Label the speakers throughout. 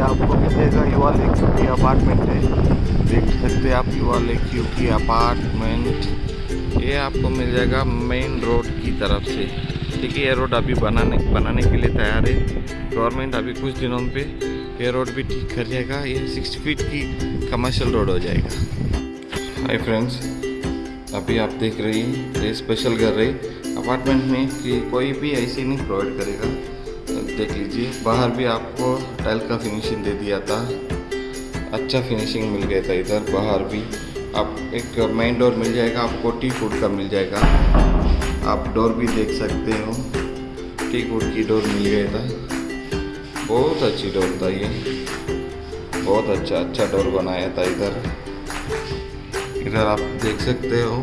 Speaker 1: आपको मिलेगा, युवा लेक की अपार्टमेंट है देख सकते हैं आप युवा लेक क्यू की अपार्टमेंट ये आपको मिल जाएगा मेन रोड की तरफ़ से। है ये रोड अभी बनाने बनाने के लिए तैयार है। गवर्नमेंट अभी कुछ दिनों पे ये रोड भी ठीक कर जाएगा ये सिक्स फीट की कमर्शियल रोड हो जाएगा। हाय फ्रेंड्स अभी आप देख रही ये स्पेशल घर रही अपार्टमेंट में कि कोई भी ऐसी नहीं प्रोवाइड करेगा। देख लीजिए। बाहर भी आपको टाइल का फिनिशिंग दे दिया था। अच्छा फिनिशिंग मिल गया था इधर, बाहर भी। आप एक मेन डोर मिल जाएगा, आपको टी फ़ूड का मिल जाएगा। आप डोर भी देख सकते हो। टी फ़ूड की डोर मिल गया था। बहुत अच्छी डोर था ये। बहुत अच्छा अच्छा डोर बनाया था इधर। इधर आप देख सकते हो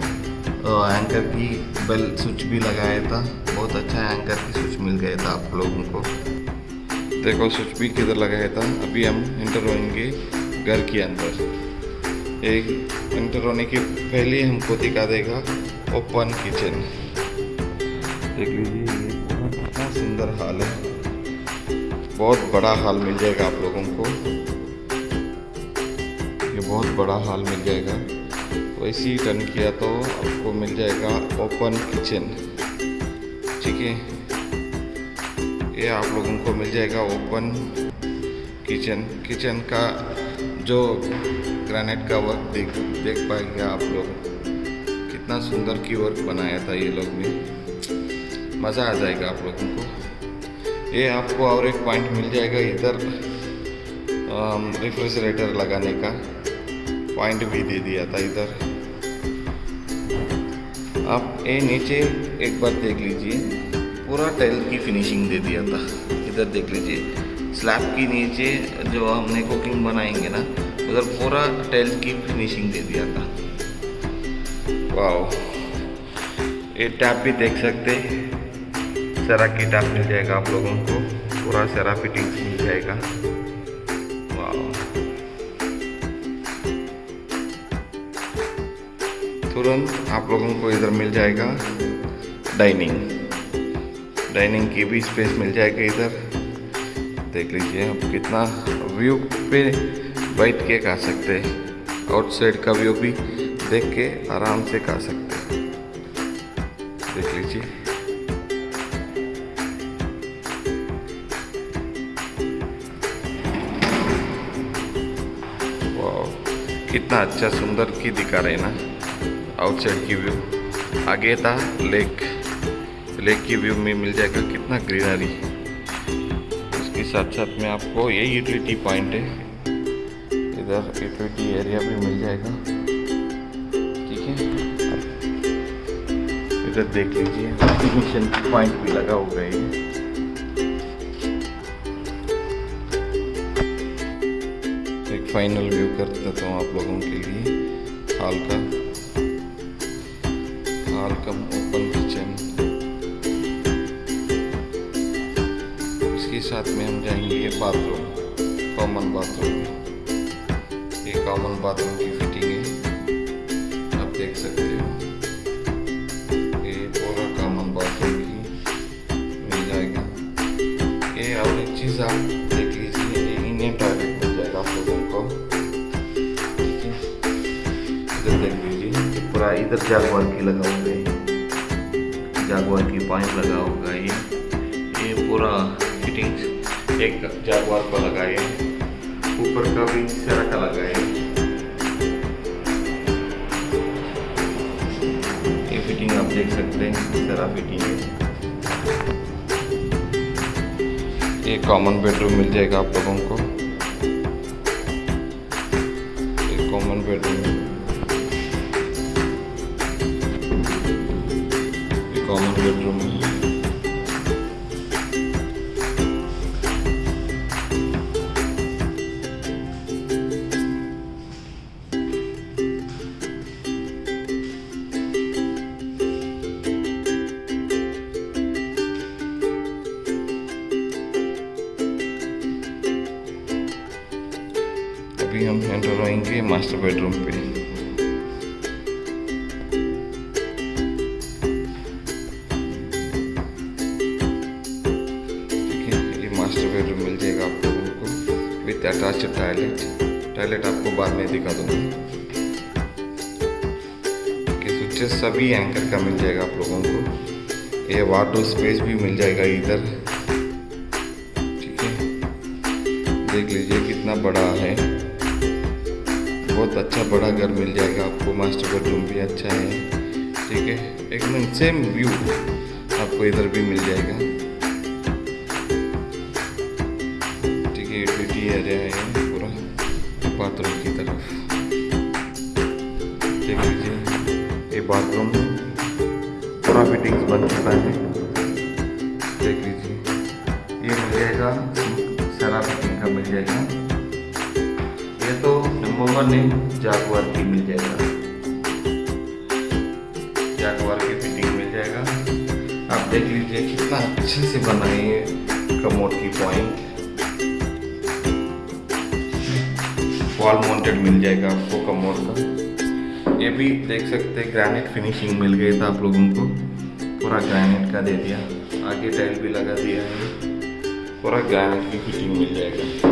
Speaker 1: एंकर की बेल स्विच भी लगाया था। बहुत अच्छा एंकर की स्विच मिल गया था आप लोगों को। देखो स्विच भी किधर लगाया था? अभी हम इंटर होंगे घर के अंदर। एक इंटर होने के पहले हमको दिखा देगा ओपन किचन देख लीजिए, ये कितना सुंदर हाल है। बहुत बड़ा हाल मिल जाएगा आप लोगों को। ये बहुत बड़ा हाल मिल जाएगा। वैसे ही टर्न किया तो आपको मिल जाएगा ओपन किचन है ये आप लोगों को मिल जाएगा ओपन किचन। किचन का जो ग्रेनाइट का वर्क देख देख पाएँगे आप लोग, कितना सुंदर की वर्क बनाया था ये लोग ने। मज़ा आ जाएगा आप लोगों को। ये आपको और एक पॉइंट मिल जाएगा इधर रेफ्रिजरेटर लगाने का। पॉइंट भी दे दिया था इधर। आप ये नीचे एक बार देख लीजिए। पूरा टाइल की फिनिशिंग दे दिया था। इधर देख लीजिए। स्लैब के नीचे जो हमने कुकिंग बनाएँगे ना, उधर पूरा टाइल की फिनिशिंग दे दिया था। वाह ये टैप भी देख सकते सरा की टैप मिल जाएगा आप लोगों को। पूरा सरा फिटिंग मिल जाएगा। तुरंत आप लोगों को इधर मिल जाएगा डाइनिंग। डाइनिंग की भी स्पेस मिल जाएगा इधर। देख लीजिए, आप कितना व्यू पे बैठ के खा सकते हैं। आउटसाइड का व्यू भी देख के आराम से खा सकते हैं। देख लीजिए। कितना अच्छा सुंदर की दिखा रहे ना। आउटसाइड की व्यू आगे था लेक लेक की व्यू में मिल जाएगा कितना ग्रीनरी इसके साथ साथ में आपको ये यूटिलिटी पॉइंट है. इधर यूटिलिटी एरिया भी मिल जाएगा. ठीक है? इधर देख लीजिए. मिशन पॉइंट भी लगा होगा ये. एक फाइनल व्यू कर देता हूँ आप लोगों के लिए. हाल का. Hall cum open kitchen. इसके साथ में हम जाएँगे बाथरूम, कॉमन बाथरूम। ये कॉमन बाथरूम की फिटिंग है। आप देख सकते हो। ये पूरा कॉमन बाथरूम की मिल जाएगा। ये और एक चीज़ आप पूरा इधर जागवार की लगा होगा ये। जागवार की पाइप लगा होगा ये। ये पूरा फिटिंग्स एक जागवार को लगाए ऊपर का भी सेरा का लगाए ये फिटिंग आप देख सकते हैं सेरा फिटिंग है। ये कॉमन बेडरूम मिल जाएगा आप लोगों को। कॉमन बेडरूम कॉमन बेडरूम है अभी हम एंटर होंगे मास्टर बेडरूम पे विथ अटैच टॉयलेट। टॉयलेट आपको बाद में दिखा दूँगा। स्विचेस सभी एंकर का मिल जाएगा आप लोगों को। ये वाटर स्पेस भी मिल जाएगा इधर। ठीक है? देख लीजिए कितना बड़ा है। बहुत अच्छा बड़ा घर मिल जाएगा आपको। मास्टर बेडरूम भी अच्छा है। ठीक है? एकदम सेम व्यू आपको इधर भी मिल जाएगा। यूटिलिटी एरिया है पूरा बाथरूम की तरफ़। देख लीजिए, ये बाथरूम पूरा फिटिंग्स बन चुका है। देख लीजिए, ये मिल जाएगा, सारा फिटिंग का मिल जाएगा। ये तो नंबर वन है जागवार की मिल जाएगा। जागवार की फिटिंग मिल जाएगा। आप देख लीजिए, कितना अच्छे से बनाए है कमोड की पॉइंट। वॉल माउंटेड मिल जाएगा आपको कमोड का ये भी देख सकते हैं ग्रैनाइट फिनिशिंग मिल गई था आप लोगों को। पूरा ग्रैनाइट का दे दिया। आगे टाइल भी लगा दिया है। पूरा ग्रैनाइट की फिटिंग मिल जाएगा।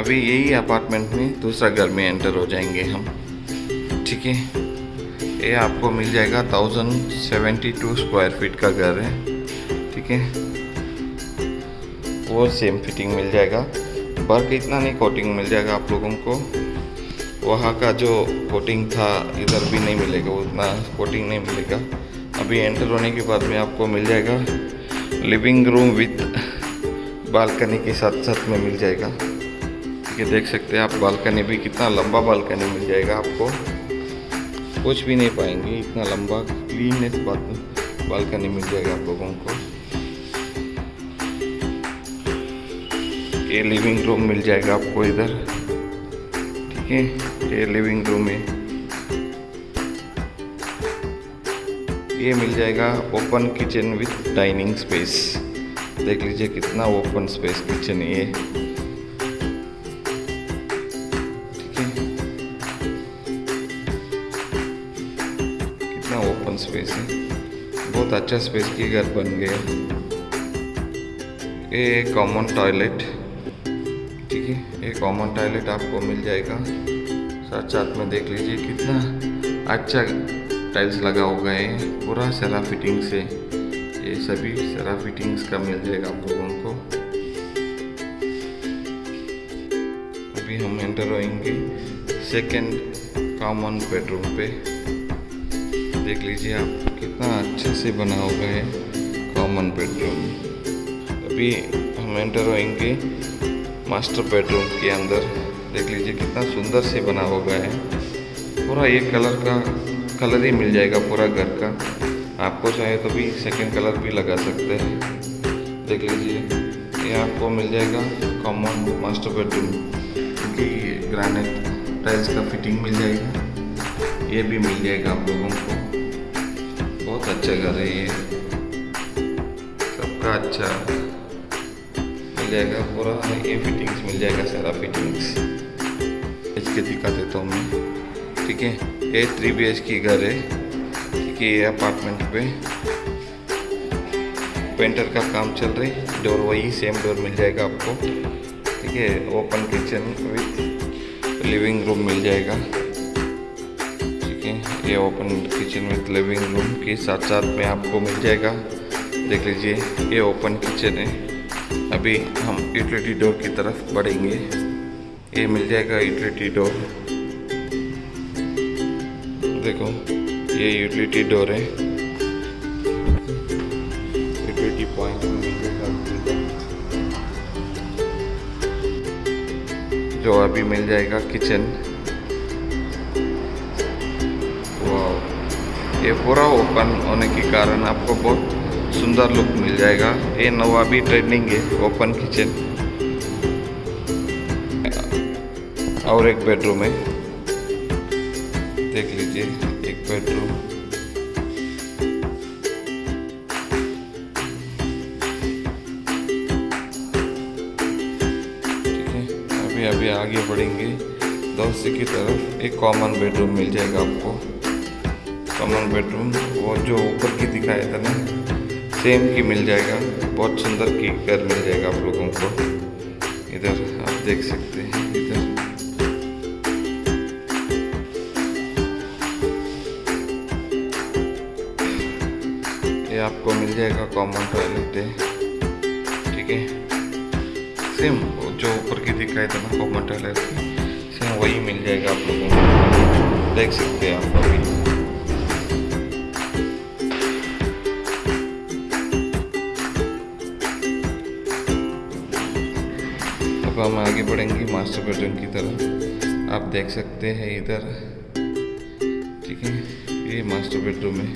Speaker 1: अभी यही अपार्टमेंट में दूसरा घर में एंटर हो जाएँगे हम। ठीक है? ये आपको मिल जाएगा thousand seventy two square feet का घर है, ठीक है? और सेम फिटिंग मिल जाएगा। बर्क इतना नहीं कोटिंग मिल जाएगा आप लोगों को। वहाँ का जो कोटिंग था, इधर भी नहीं मिलेगा, उतना कोटिंग नहीं मिलेगा। अभी एंटर होने के बाद में आपको मिल जाएगा। लिविंग रूम विथ बालकनी के साथ साथ में मिल जाएगा। ये देख सकते हैं आप बालकनी भी कितना लंबा बालकनी मिल जाएगा आपको। कुछ भी नहीं पाएँगे, इतना लंबा क्लीनेस बालकनी मिल जाएगा आप लोगों को। ये लिविंग रूम मिल जाएगा आपको इधर। ठीक है, ये लिविंग रूम है ये मिल जाएगा open kitchen with dining space देख लीजिए कितना ओपन स्पेस किचन है ये। ओपन स्पेस है। बहुत अच्छा स्पेस की घर बन गया ये कॉमन टॉयलेट ठीक है? ये कॉमन टॉयलेट आपको मिल जाएगा। साथ साथ में देख लीजिए कितना अच्छा टाइल्स लगा हुआ है। पूरा सरा फिटिंग से ये सभी सरा फिटिंग्स का मिल जाएगा आप लोगों को। अभी हम एंटर होएँगे सेकेंड कॉमन बेडरूम पे। देख लीजिए आप, कितना अच्छे से बना हुआ है कॉमन बेडरूम अभी हम एंटर होएँगे मास्टर बेडरूम के अंदर। देख लीजिए कितना सुंदर से बना हुआ है। पूरा एक कलर का कलर ही मिल जाएगा पूरा घर का। आपको चाहे तो भी सेकंड कलर भी लगा सकते हैं। देख लीजिए, ये आपको मिल जाएगा कॉमन मास्टर बेडरूम क्योंकि ग्रानाइट टाइल्स का फिटिंग मिल जाएगा। ये भी मिल जाएगा आप लोगों को। अच्छा घर है। ये सबका अच्छा। मिल जाएगा पूरा, ये फिटिंग्स मिल जाएगा सारा फिटिंग्स इसके दिखा देता हूँ मैं। ठीक है? ये थ्री बी एच की घर है। ठीक है, ये अपार्टमेंट पे। पेंटर का काम चल रही डोर वही सेम डोर मिल जाएगा आपको। ठीक है? Open kitchen with living room मिल जाएगा। ये open kitchen with living room के साथ साथ में आपको मिल जाएगा। देख लीजिए, ये ओपन किचन है। अभी हम यूटिलिटी डोर की तरफ़ बढ़ेंगे। ये मिल जाएगा यूटिलिटी डोर देखो, ये यूटिलिटी डोर है। यूटिलिटी पॉइंट जो अभी मिल जाएगा किचन ये पूरा ओपन होने के कारण आपको बहुत सुंदर लुक मिल जाएगा। ये नवाबी ट्रेंडिंग है, ओपन किचन। और एक बेडरूम है। देख लीजिए, एक बेडरूम। अभी अभी आगे बढ़ेंगे। दोस्ती की तरफ़ एक कॉमन बेडरूम मिल जाएगा आपको। कॉमन बेडरूम वो जो ऊपर की दिखाया था ना सेम की मिल जाएगा। बहुत सुंदर की घर मिल जाएगा आप लोगों को। इधर आप देख सकते हैं, इधर। ये आपको मिल जाएगा कॉमन टॉयलेट है ठीक है? सेम जो ऊपर की दिखाई था ना कॉमन टॉयलेट सेम वही मिल जाएगा आप लोगों को। देख सकते हैं आप अभी। हम आगे बढ़ेंगे मास्टर बेडरूम की तरफ़। आप देख सकते हैं इधर। ठीक है, ये मास्टर बेडरूम है।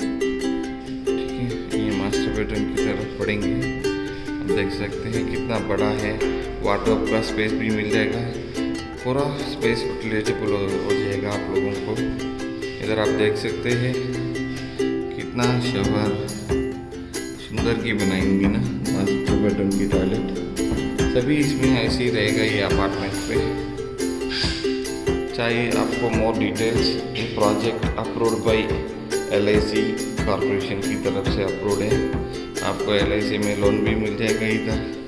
Speaker 1: ठीक है, ये मास्टर बेडरूम की तरफ़ पढ़ेंगे आप देख सकते हैं कितना बड़ा है। वाटर का स्पेस भी मिल जाएगा। पूरा स्पेस यूटिलाइजेबल हो जाएगा आप लोगों को। इधर आप देख सकते हैं कितना शवर सुंदर की बनाएँगे ना मास्टर बेडरूम की टॉयलेट सभी इसमें ऐसे ही रहेगा ये अपार्टमेंट पे। चाहे आपको मोर डिटेल्स ये project approved by L corporation की तरफ़ से अप्रूव है। आपको एल में लोन भी मिल जाएगा इधर।